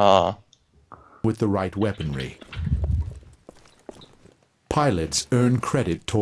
Ah. with the right weaponry. Pilots earn credit towards